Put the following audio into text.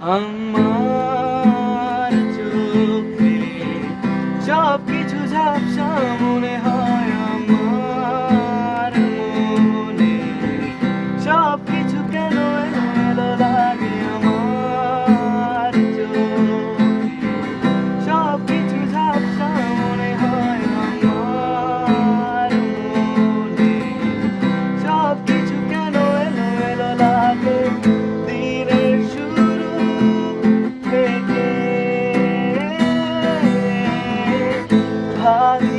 Ang apart